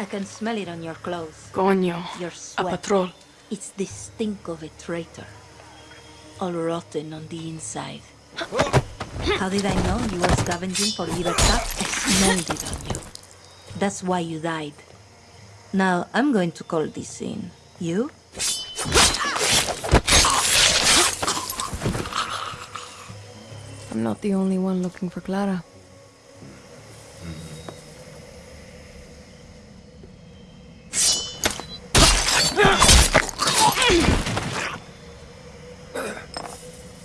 I can smell it on your clothes. Coño. Your A patrol. It's the stink of a traitor. All rotten on the inside. How did I know you were scavenging for Libertad? I smelled it on you. That's why you died. Now, I'm going to call this in. You? I'm not the only one looking for Clara.